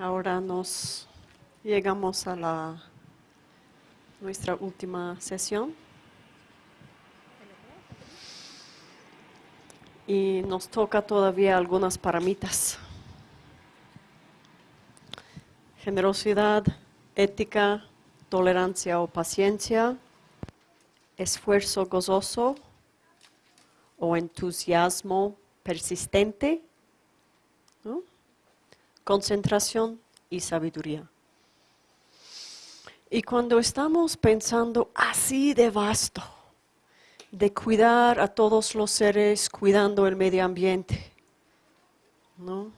Ahora nos llegamos a la nuestra última sesión. Y nos toca todavía algunas paramitas. Generosidad, ética, tolerancia o paciencia, esfuerzo gozoso o entusiasmo persistente, concentración y sabiduría. Y cuando estamos pensando así de vasto, de cuidar a todos los seres, cuidando el medio ambiente, ¿no?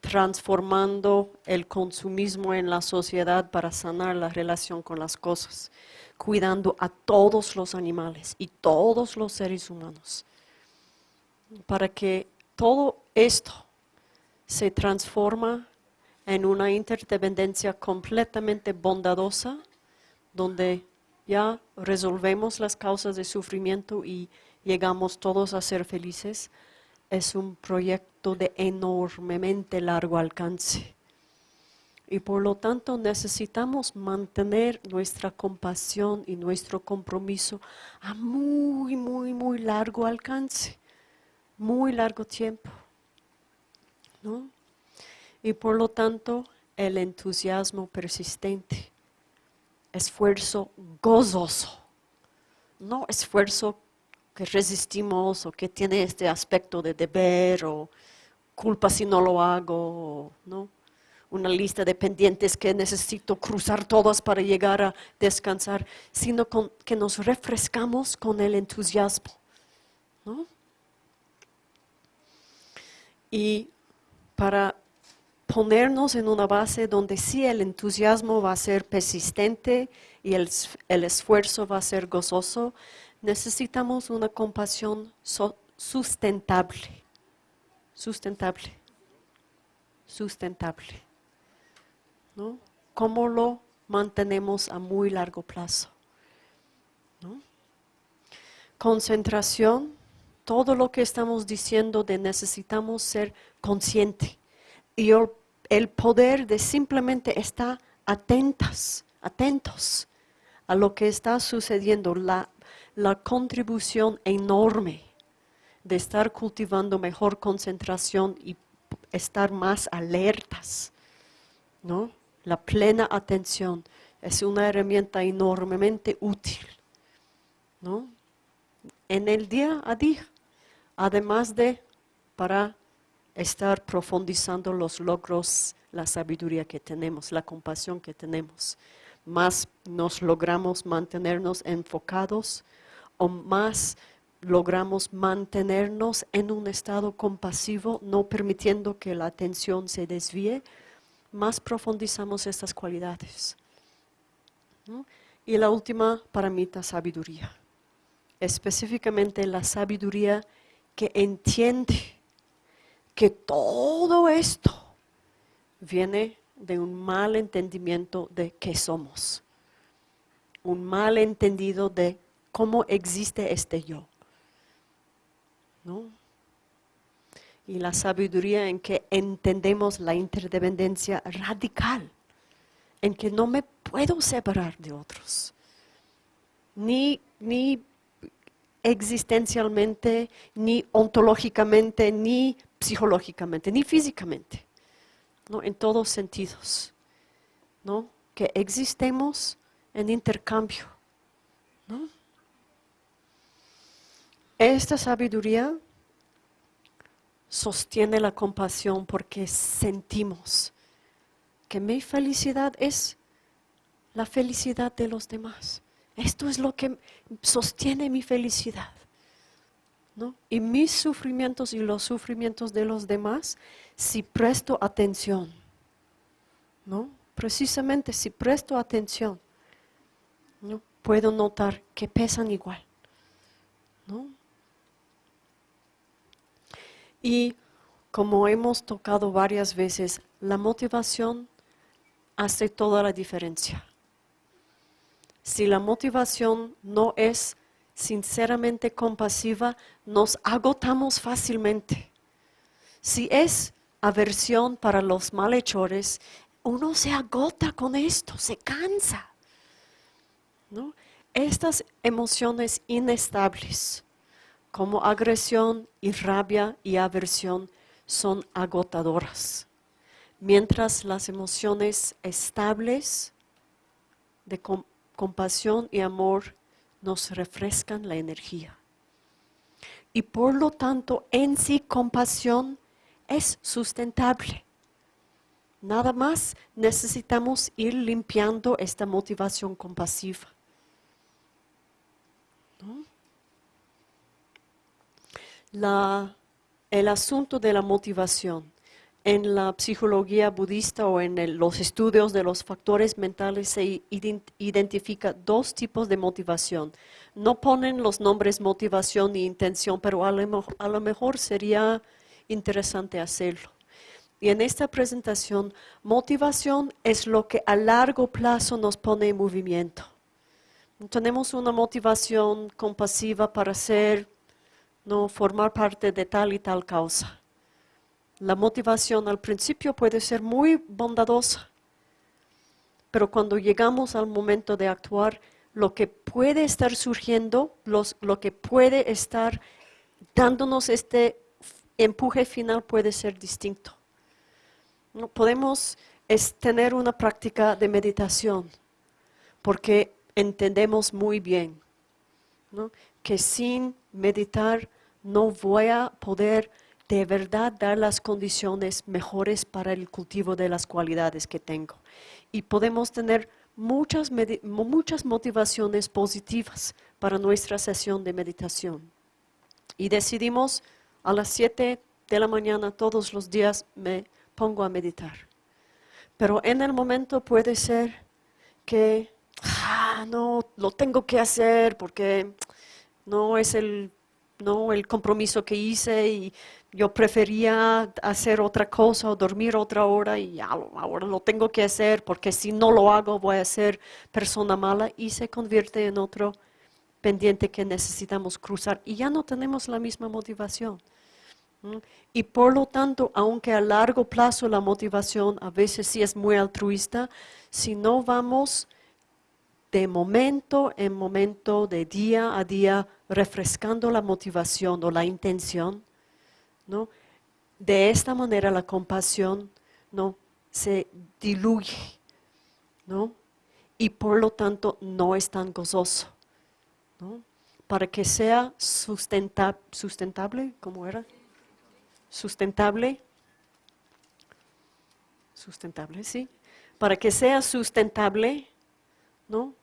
transformando el consumismo en la sociedad para sanar la relación con las cosas, cuidando a todos los animales y todos los seres humanos, para que todo esto se transforma en una interdependencia completamente bondadosa, donde ya resolvemos las causas de sufrimiento y llegamos todos a ser felices, es un proyecto de enormemente largo alcance. Y por lo tanto necesitamos mantener nuestra compasión y nuestro compromiso a muy, muy, muy largo alcance, muy largo tiempo. ¿No? Y por lo tanto el entusiasmo persistente, esfuerzo gozoso, no esfuerzo que resistimos o que tiene este aspecto de deber o culpa si no lo hago, ¿no? una lista de pendientes que necesito cruzar todas para llegar a descansar, sino que nos refrescamos con el entusiasmo. Y para ponernos en una base donde sí el entusiasmo va a ser persistente y el, esfuerzo va a ser gozoso, necesitamos una compasión sustentable, sustentable, sustentable. ¿no? ¿Cómo lo mantenemos a muy largo plazo? Concentración, todo lo que estamos diciendo de necesitamos ser consciente y el poder de simplemente estar atentas, atentos a lo que está sucediendo, la, la contribución enorme de estar cultivando mejor concentración y estar más alertas, ¿no? La plena atención es una herramienta enormemente útil, ¿no? En el día a día, además de para estar profundizando los logros, la sabiduría que tenemos, la compasión que tenemos. Más nos logramos mantenernos enfocados o más logramos mantenernos en un estado compasivo, no permitiendo que la atención se desvíe, más profundizamos estas cualidades. Y la última para sabiduría. Específicamente la sabiduría que entiende que todo esto viene de un mal entendimiento de qué somos, un mal entendido de cómo existe este yo. ¿no? Y la sabiduría en que entendemos la interdependencia radical, en que no me puedo separar de otros, ni, ni existencialmente, ni ontológicamente, ni psicológicamente, ni físicamente, ¿no? en todos sentidos, ¿no? que existemos en intercambio. ¿no? Esta sabiduría sostiene la compasión porque sentimos que mi felicidad es la felicidad de los demás. Esto es lo que sostiene mi felicidad. Y mis sufrimientos y los sufrimientos de los demás, si presto atención, ¿no? Precisamente si presto atención, ¿no? Puedo notar que pesan igual, Y como hemos tocado varias veces, la motivación hace toda la diferencia. Si la motivación no es sinceramente compasiva, nos agotamos fácilmente. Si es aversión para los malhechores, uno se agota con esto, se cansa. ¿no? Estas emociones inestables, como agresión y rabia y aversión, son agotadoras, mientras las emociones estables de compasión y amor nos refrescan la energía. Y por lo tanto, en sí compasión es sustentable. Nada más necesitamos ir limpiando esta motivación compasiva. el asunto de la motivación en la psicología budista o en los estudios de los factores mentales se identifica dos tipos de motivación. No ponen los nombres motivación y intención, pero a lo, mejor sería interesante hacerlo. Y en esta presentación, motivación es lo que a largo plazo nos pone en movimiento. Tenemos una motivación compasiva para ser, no formar parte de tal y tal causa la motivación al principio puede ser muy bondadosa, pero cuando llegamos al momento de actuar, lo que puede estar surgiendo, lo que puede estar dándonos este empuje final puede ser distinto. No podemos tener una práctica de meditación porque entendemos muy bien que sin meditar no voy a poder de verdad dar las condiciones mejores para el cultivo de las cualidades que tengo. Y podemos tener muchas, muchas motivaciones positivas para nuestra sesión de meditación. Y decidimos a las 7 de la mañana todos los días me pongo a meditar. Pero en el momento puede ser que, ah, no, lo tengo que hacer porque no es el, no, el compromiso que hice y yo prefería hacer otra cosa o dormir otra hora y ahora lo tengo que hacer porque si no lo hago voy a ser persona mala y se convierte en otro pendiente que necesitamos cruzar y ya no tenemos la misma motivación. Y por lo tanto, aunque a largo plazo la motivación a veces sí es muy altruista, si no vamos de momento en momento, de día a día, refrescando la motivación o la intención, ¿no? De esta manera la compasión ¿no? se diluye, ¿no? Y por lo tanto no es tan gozoso, ¿no? Para que sea sustentable, ¿cómo era? Sustentable, sustentable, sí. Para que sea sustentable, ¿no?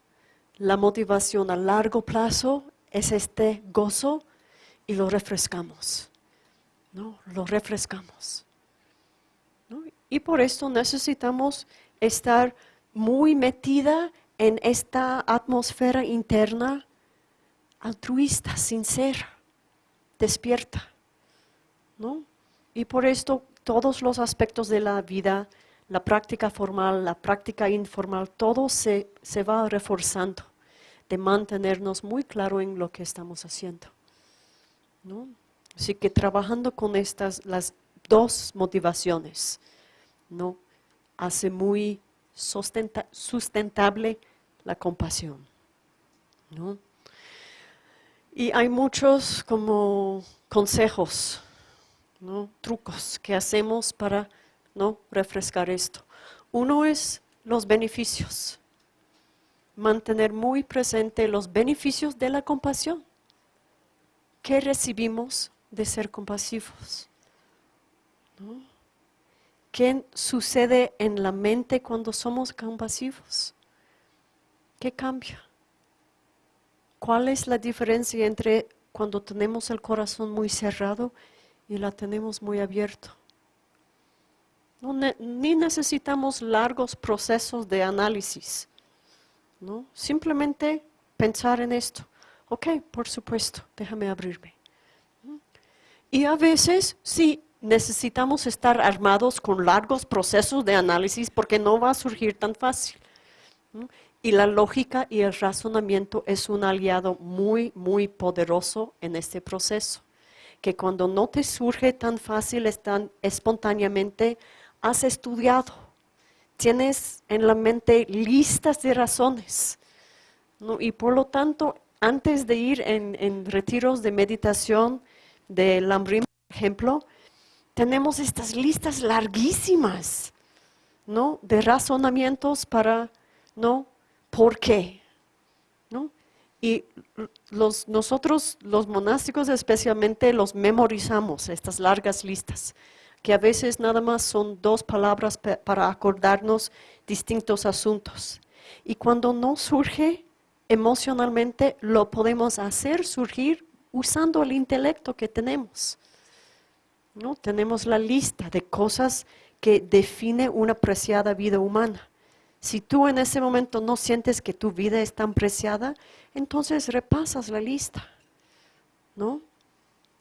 La motivación a largo plazo es este gozo y lo refrescamos. ¿No? Lo refrescamos. Y por esto necesitamos estar muy metida en esta atmósfera interna altruista, sincera, despierta. ¿no? Y por esto todos los aspectos de la vida, la práctica formal, la práctica informal, todo se, se va reforzando de mantenernos muy claro en lo que estamos haciendo. ¿no? Así que trabajando con estas, las dos motivaciones, ¿no? Hace muy sustentable la compasión, ¿no? Y hay muchos como consejos, ¿no? trucos que hacemos para ¿no? refrescar esto. Uno es los beneficios, mantener muy presente los beneficios de la compasión. ¿Qué recibimos de ser compasivos. ¿Qué sucede en la mente cuando somos compasivos? ¿Qué cambia? ¿Cuál es la diferencia entre cuando tenemos el corazón muy cerrado y la tenemos muy abierto? ni necesitamos largos procesos de análisis. ¿no? Simplemente pensar en esto. Ok, por supuesto, déjame abrirme. Y a veces sí necesitamos estar armados con largos procesos de análisis porque no va a surgir tan fácil. Y la lógica y el razonamiento es un aliado muy, muy poderoso en este proceso, que cuando no te surge tan fácil, tan espontáneamente, has estudiado, tienes en la mente listas de razones. Y por lo tanto, antes de ir en, retiros de meditación de Lambrim, por ejemplo, tenemos estas listas larguísimas, ¿no? De razonamientos para, ¿no? ¿Por qué? ¿No? Y los, nosotros, los monásticos especialmente, los memorizamos, estas largas listas, que a veces nada más son dos palabras para acordarnos distintos asuntos. Y cuando no surge emocionalmente, lo podemos hacer surgir usando el intelecto que tenemos. ¿no? Tenemos la lista de cosas que define una preciada vida humana. Si tú en ese momento no sientes que tu vida es tan preciada, entonces repasas la lista, ¿no?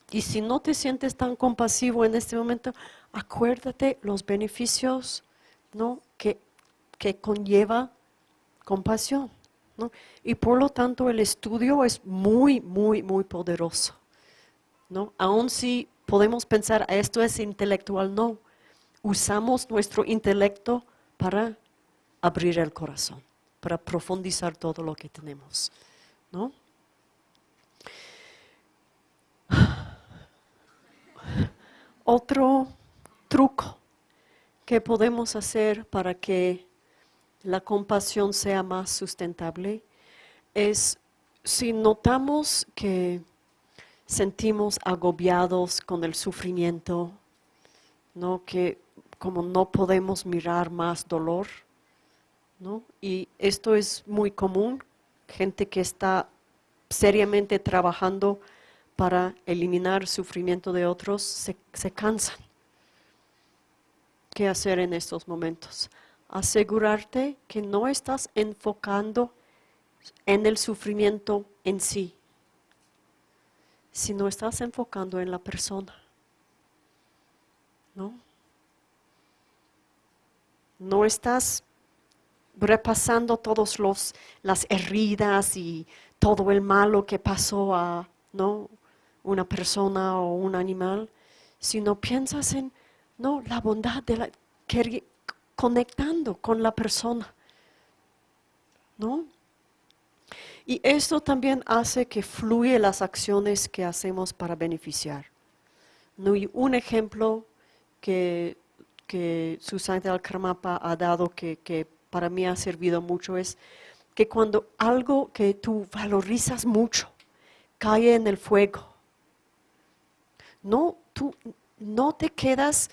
Y si no te sientes tan compasivo en este momento, acuérdate los beneficios, ¿no? Que, que conlleva compasión, Y por lo tanto el estudio es muy, muy, muy poderoso, ¿no? Aun si podemos pensar, esto es intelectual, no. Usamos nuestro intelecto para abrir el corazón, para profundizar todo lo que tenemos. ¿no? Otro truco que podemos hacer para que la compasión sea más sustentable es si notamos que sentimos agobiados con el sufrimiento, ¿no? que como no podemos mirar más dolor, ¿no? y esto es muy común, gente que está seriamente trabajando para eliminar sufrimiento de otros, se, se cansan. ¿Qué hacer en estos momentos? Asegurarte que no estás enfocando en el sufrimiento en sí, si no estás enfocando en la persona. ¿No? No estás repasando todas las heridas y todo el malo que pasó a ¿no? una persona o un animal, sino piensas en no, la bondad de la conectando con la persona. ¿No? Y esto también hace que fluye las acciones que hacemos para beneficiar. un ejemplo que, que Susana Karmapa ha dado que, que para mí ha servido mucho es que cuando algo que tú valorizas mucho cae en el fuego, no, tú no te quedas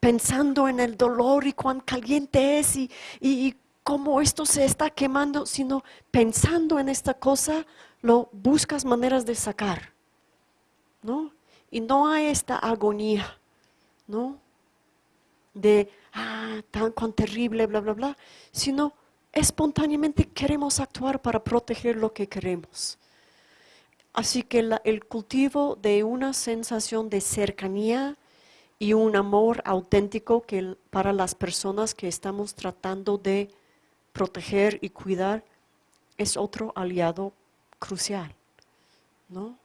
pensando en el dolor y cuán caliente es y, y, cómo esto se está quemando, sino pensando en esta cosa, lo buscas maneras de sacar, ¿no? Y no hay esta agonía, ¿no? De, ah, tan cuán terrible, bla, bla, bla, sino espontáneamente queremos actuar para proteger lo que queremos. Así que el cultivo de una sensación de cercanía y un amor auténtico que para las personas que estamos tratando de proteger y cuidar es otro aliado crucial, ¿no?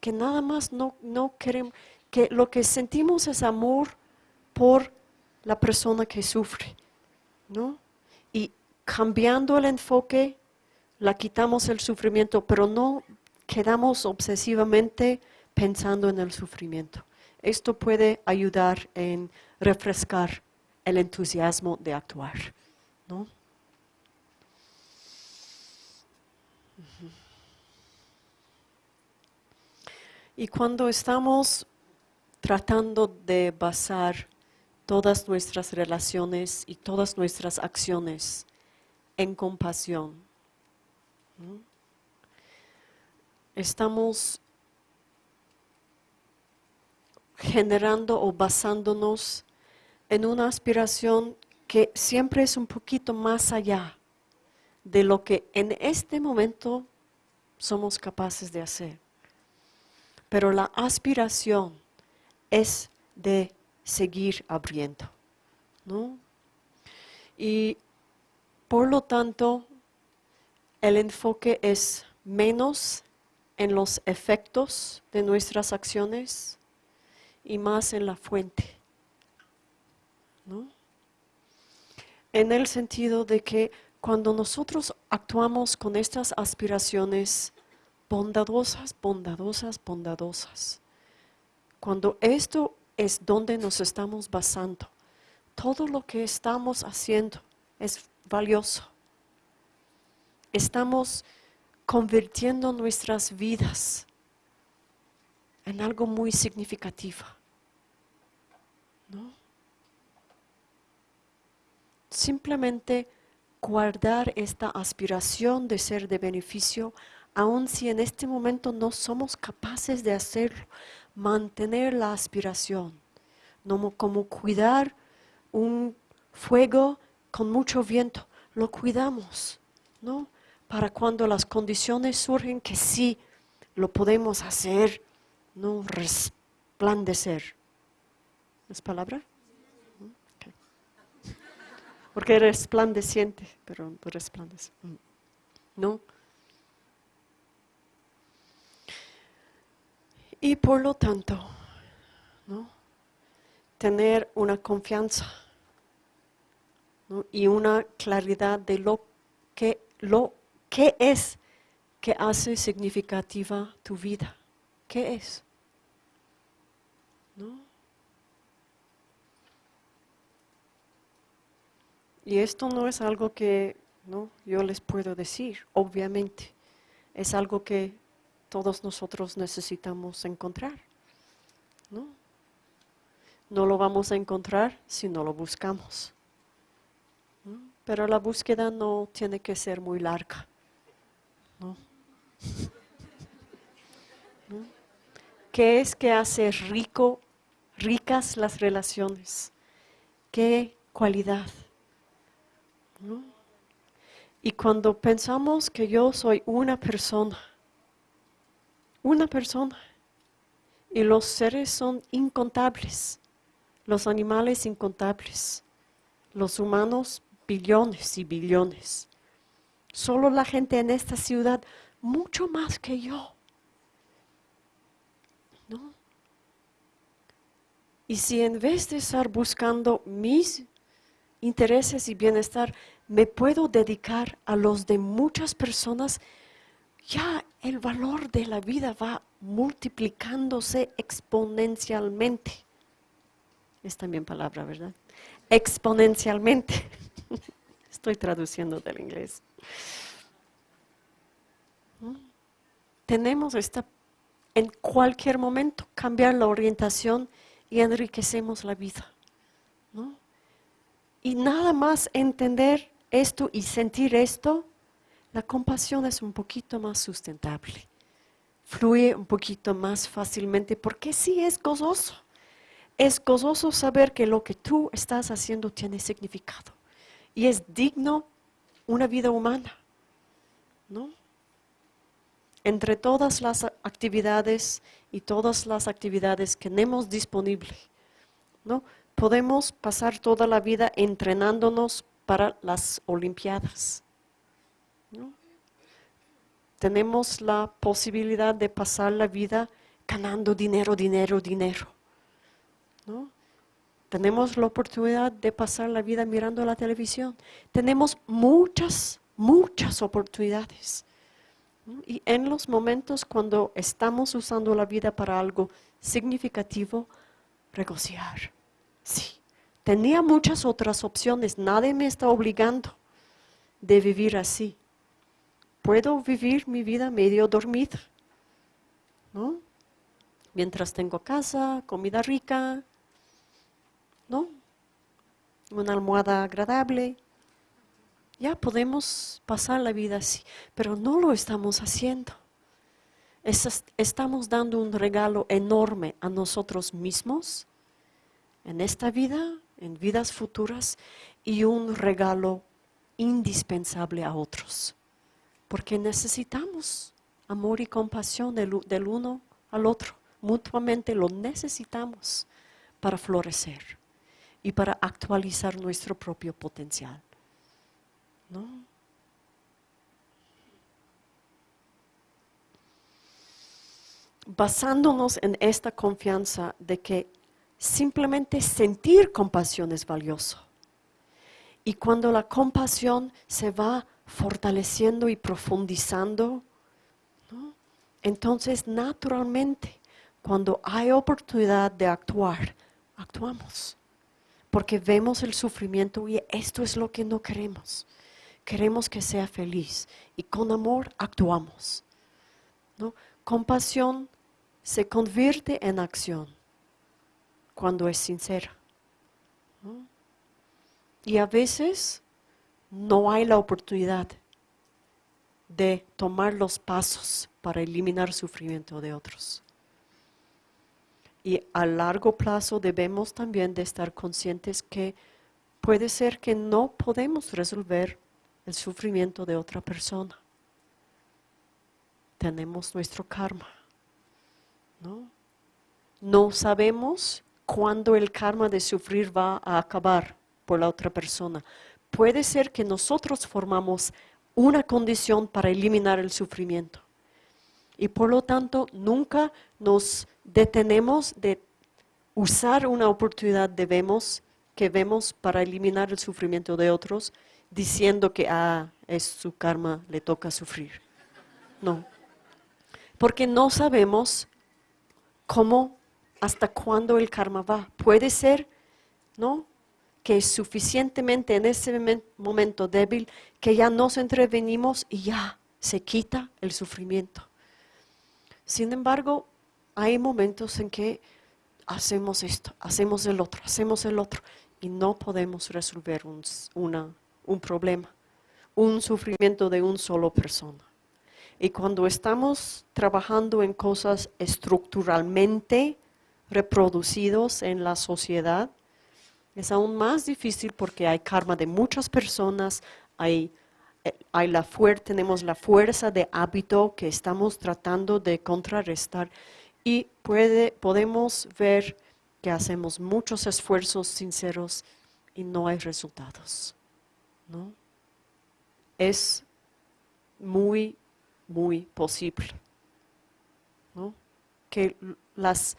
Que nada más no, no queremos, que lo que sentimos es amor por la persona que sufre, ¿no? Y cambiando el enfoque, la quitamos el sufrimiento, pero no quedamos obsesivamente pensando en el sufrimiento. Esto puede ayudar en refrescar el entusiasmo de actuar, ¿no? Y cuando estamos tratando de basar todas nuestras relaciones y todas nuestras acciones en compasión, estamos generando o basándonos en una aspiración que siempre es un poquito más allá de lo que en este momento somos capaces de hacer. Pero la aspiración es de seguir abriendo. ¿no? Y por lo tanto, el enfoque es menos en los efectos de nuestras acciones y más en la fuente. ¿no? En el sentido de que cuando nosotros actuamos con estas aspiraciones bondadosas, bondadosas, bondadosas, cuando esto es donde nos estamos basando, todo lo que estamos haciendo es valioso. Estamos convirtiendo nuestras vidas en algo muy significativo. ¿No? Simplemente guardar esta aspiración de ser de beneficio, aun si en este momento no somos capaces de hacerlo, mantener la aspiración, no como cuidar un fuego con mucho viento, lo cuidamos, ¿no? Para cuando las condiciones surgen que sí lo podemos hacer, no resplandecer. ¿Es palabra? Porque resplandeciente, pero resplandece. Mm. ¿No? Y por lo tanto, ¿no? tener una confianza y una claridad de lo que, lo que es que hace significativa tu vida. ¿Qué es? ¿No? Y esto no es algo que ¿no? yo les puedo decir, obviamente. Es algo que todos nosotros necesitamos encontrar. ¿no? no lo vamos a encontrar si no lo buscamos. Pero la búsqueda no tiene que ser muy larga. ¿no? ¿Qué es que hace rico, ricas las relaciones? ¿Qué cualidad? Y cuando pensamos que yo soy una persona, una persona, y los seres son incontables, los animales incontables, los humanos billones y billones, solo la gente en esta ciudad, mucho más que yo. ¿No? Y si en vez de estar buscando mis intereses y bienestar, me puedo dedicar a los de muchas personas, ya el valor de la vida va multiplicándose exponencialmente. Es también palabra, ¿verdad? Exponencialmente. Estoy traduciendo del inglés. ¿Mm? Tenemos esta, en cualquier momento, cambiar la orientación y enriquecemos la vida. ¿no? Y nada más entender esto y sentir esto, la compasión es un poquito más sustentable. Fluye un poquito más fácilmente porque sí es gozoso. Es gozoso saber que lo que tú estás haciendo tiene significado y es digno una vida humana. ¿no? Entre todas las actividades y todas las actividades que tenemos disponible, ¿no? podemos pasar toda la vida entrenándonos para las Olimpiadas. Tenemos la posibilidad de pasar la vida ganando dinero, dinero, dinero. Tenemos la oportunidad de pasar la vida mirando la televisión. Tenemos muchas, muchas oportunidades. Y en los momentos cuando estamos usando la vida para algo significativo, regocijar. Sí, tenía muchas otras opciones, nadie me está obligando de vivir así. Puedo vivir mi vida medio dormida, ¿no? Mientras tengo casa, comida rica, ¿no? Una almohada agradable. Ya podemos pasar la vida así, pero no lo estamos haciendo. estamos dando un regalo enorme a nosotros mismos en esta vida, en vidas futuras, y un regalo indispensable a otros. Porque necesitamos amor y compasión del, uno al otro. Mutuamente lo necesitamos para florecer y para actualizar nuestro propio potencial. ¿No? basándonos en esta confianza de que simplemente sentir compasión es valioso. Y cuando la compasión se va fortaleciendo y profundizando, entonces naturalmente cuando hay oportunidad de actuar, actuamos. Porque vemos el sufrimiento y esto es lo que no queremos. Queremos que sea feliz y con amor actuamos. ¿no? Compasión se convierte en acción cuando es sincera. Y a veces no hay la oportunidad de tomar los pasos para eliminar sufrimiento de otros. Y a largo plazo debemos también de estar conscientes que puede ser que no podemos resolver el sufrimiento de otra persona. Tenemos nuestro karma. ¿no? no sabemos cuándo el karma de sufrir va a acabar por la otra persona. Puede ser que nosotros formamos una condición para eliminar el sufrimiento. Y por lo tanto, nunca nos detenemos de usar una oportunidad debemos, que vemos para eliminar el sufrimiento de otros, diciendo que ah, es su karma, le toca sufrir. No. Porque no sabemos cómo, hasta cuándo el karma va. Puede ser, ¿no? Que es suficientemente en ese momento débil que ya nos entrevenimos y ya se quita el sufrimiento. Sin embargo, hay momentos en que hacemos esto, hacemos el otro, hacemos el otro y no podemos resolver un, un problema, un sufrimiento de un solo persona. Y cuando estamos trabajando en cosas estructuralmente reproducidos en la sociedad, es aún más difícil porque hay karma de muchas personas, hay, eh, hay la tenemos la fuerza de hábito que estamos tratando de contrarrestar y puede, podemos ver que hacemos muchos esfuerzos sinceros y no hay resultados. ¿No? Es muy muy posible. Que las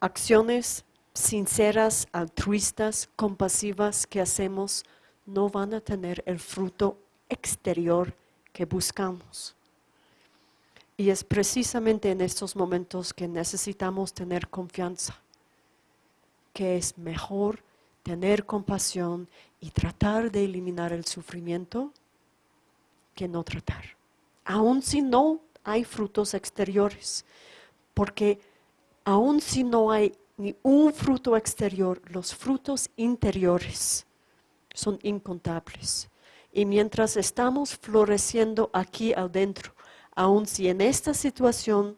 acciones sinceras, altruistas, compasivas que hacemos no van a tener el fruto exterior que buscamos. Y es precisamente en estos momentos que necesitamos tener confianza, que es mejor tener compasión y tratar de eliminar el sufrimiento que no tratar aun si no hay frutos exteriores, porque aun si no hay ni un fruto exterior, los frutos interiores son incontables. Y mientras estamos floreciendo aquí adentro, aun si en esta situación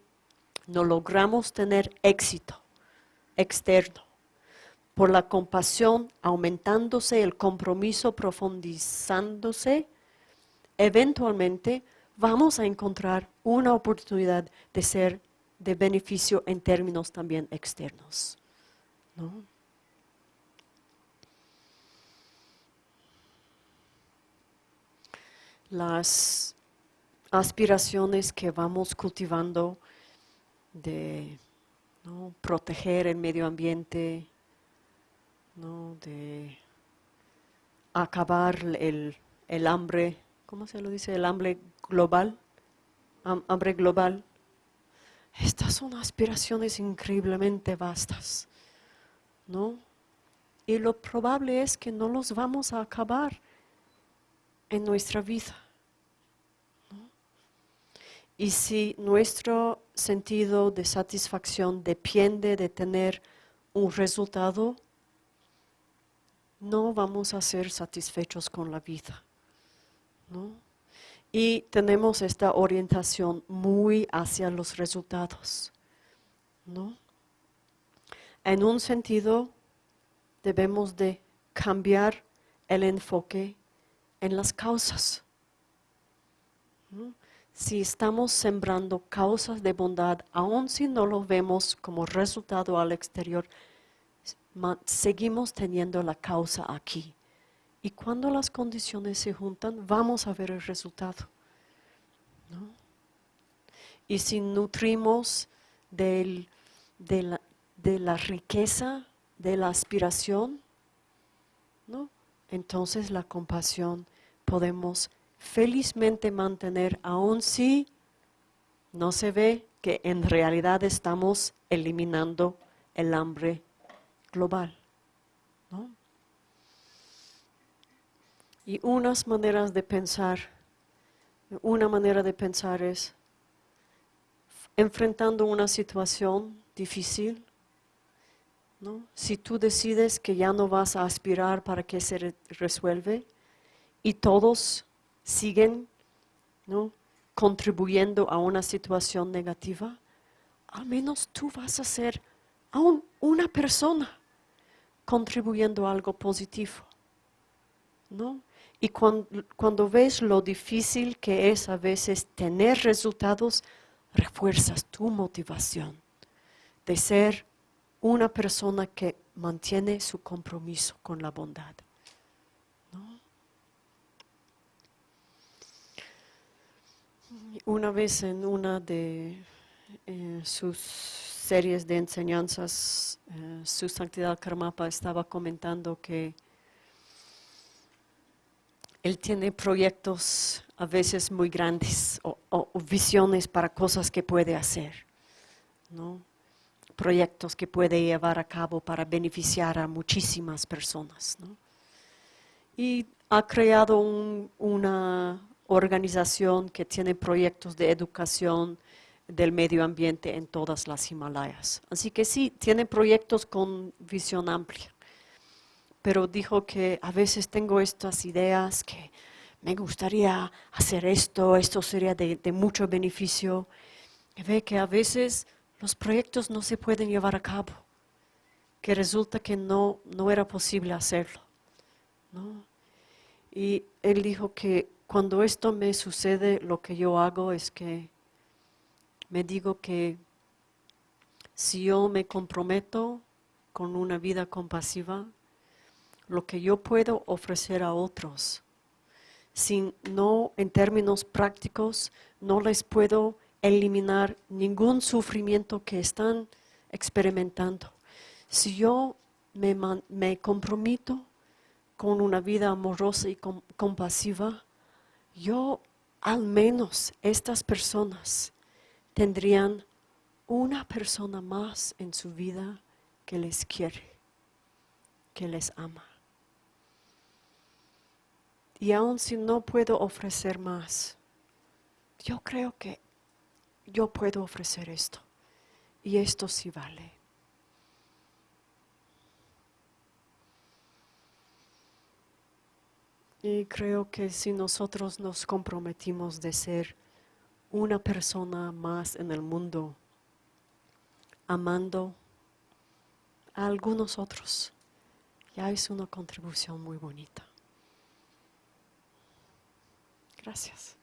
no logramos tener éxito externo, por la compasión aumentándose, el compromiso profundizándose, eventualmente vamos a encontrar una oportunidad de ser de beneficio en términos también externos. Las aspiraciones que vamos cultivando de proteger el medio ambiente, de acabar el, el hambre, ¿cómo se lo dice? El hambre global, hambre global. Estas son aspiraciones increíblemente vastas, ¿no? Y lo probable es que no los vamos a acabar en nuestra vida. Y si nuestro sentido de satisfacción depende de tener un resultado, no vamos a ser satisfechos con la vida. ¿no? y tenemos esta orientación muy hacia los resultados. ¿no? En un sentido, debemos de cambiar el enfoque en las causas. Si estamos sembrando causas de bondad, aun si no lo vemos como resultado al exterior, seguimos teniendo la causa aquí. Y cuando las condiciones se juntan, vamos a ver el resultado. Y si nutrimos del- de, la, de la riqueza, de la aspiración, ¿no? entonces la compasión podemos felizmente mantener, aun si no se ve que en realidad estamos eliminando el hambre global. ¿no? Y unas maneras de pensar, una manera de pensar es enfrentando una situación difícil, ¿no? si tú decides que ya no vas a aspirar para que se re- resuelve y todos siguen ¿no? contribuyendo a una situación negativa, al menos tú vas a ser aún una persona contribuyendo a algo positivo. ¿no? Y cuan- cuando, ves lo difícil que es a veces tener resultados, refuerzas tu motivación de ser una persona que mantiene su compromiso con la bondad. Una vez en una de eh, sus series de enseñanzas, eh, su santidad Karmapa estaba comentando que él tiene proyectos a veces muy grandes o, visiones para cosas que puede hacer, ¿no? proyectos que puede llevar a cabo para beneficiar a muchísimas personas. ¿no? Y ha creado un- una organización que tiene proyectos de educación del medio ambiente en todas las Himalayas. Así que sí, tiene proyectos con visión amplia pero dijo que a veces tengo estas ideas que me gustaría hacer esto, esto sería de, mucho beneficio. Y ve que a veces los proyectos no se pueden llevar a cabo, que resulta que no, no era posible hacerlo. ¿no? Y él dijo que cuando esto me sucede, lo que yo hago es que me digo que si yo me comprometo con una vida compasiva, lo que yo puedo ofrecer a otros, sin no en términos prácticos, no les puedo eliminar ningún sufrimiento que están experimentando. Si yo me, me comprometo con una vida amorosa y com- compasiva, yo al menos estas personas tendrían una persona más en su vida que les quiere, que les ama. Y aun si no puedo ofrecer más, yo creo que yo puedo ofrecer esto. Y esto sí vale. Y creo que si nosotros nos comprometimos de ser una persona más en el mundo, amando a algunos otros, ya es una contribución muy bonita. Gracias.